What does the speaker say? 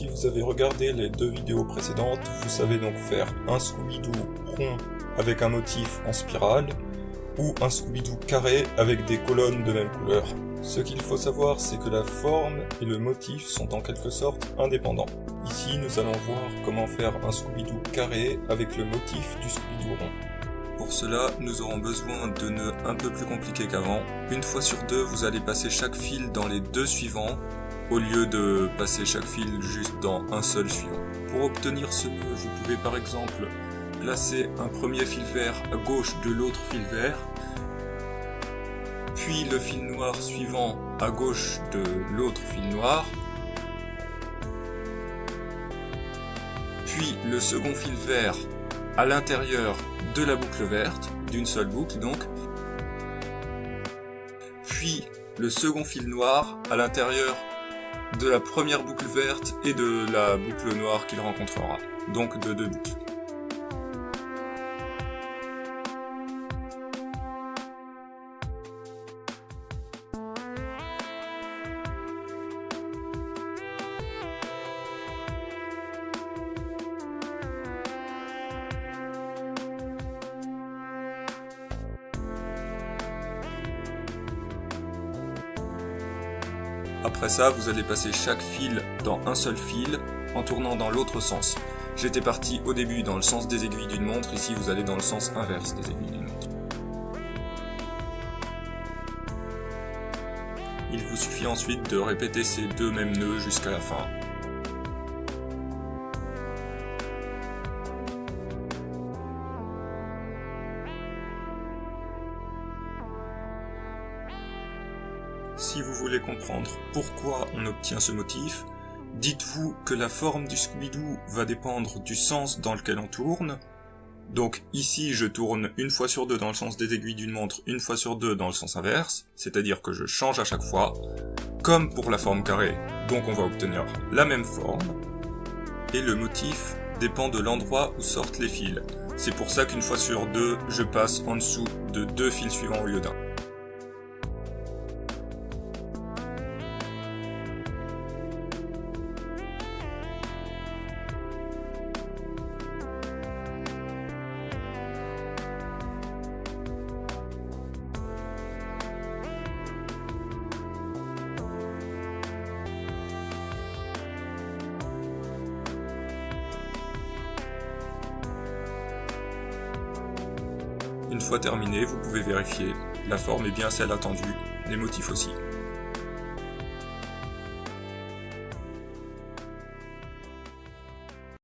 Si vous avez regardé les deux vidéos précédentes, vous savez donc faire un Scooby-Doo rond avec un motif en spirale, ou un Scooby-Doo carré avec des colonnes de même couleur. Ce qu'il faut savoir, c'est que la forme et le motif sont en quelque sorte indépendants. Ici, nous allons voir comment faire un Scooby-Doo carré avec le motif du Scooby-Doo rond. Pour cela, nous aurons besoin de nœuds un peu plus compliqués qu'avant. Une fois sur deux, vous allez passer chaque fil dans les deux suivants, au lieu de passer chaque fil juste dans un seul suivant. Pour obtenir ce nœud, vous pouvez par exemple placer un premier fil vert à gauche de l'autre fil vert, puis le fil noir suivant à gauche de l'autre fil noir, puis le second fil vert à l'intérieur de la boucle verte, d'une seule boucle donc, puis le second fil noir à l'intérieur de la première boucle verte et de la boucle noire qu'il rencontrera, donc de deux boucles. Après ça, vous allez passer chaque fil dans un seul fil en tournant dans l'autre sens. J'étais parti au début dans le sens des aiguilles d'une montre, ici vous allez dans le sens inverse des aiguilles d'une montre. Il vous suffit ensuite de répéter ces deux mêmes nœuds jusqu'à la fin. Si vous voulez comprendre pourquoi on obtient ce motif, dites-vous que la forme du Scooby-Doo va dépendre du sens dans lequel on tourne. Donc ici, je tourne une fois sur deux dans le sens des aiguilles d'une montre, une fois sur deux dans le sens inverse, c'est-à-dire que je change à chaque fois, comme pour la forme carrée, donc on va obtenir la même forme, et le motif dépend de l'endroit où sortent les fils. C'est pour ça qu'une fois sur deux, je passe en dessous de deux fils suivants au lieu d'un. Une fois terminé, vous pouvez vérifier. La forme est bien celle attendue, les motifs aussi.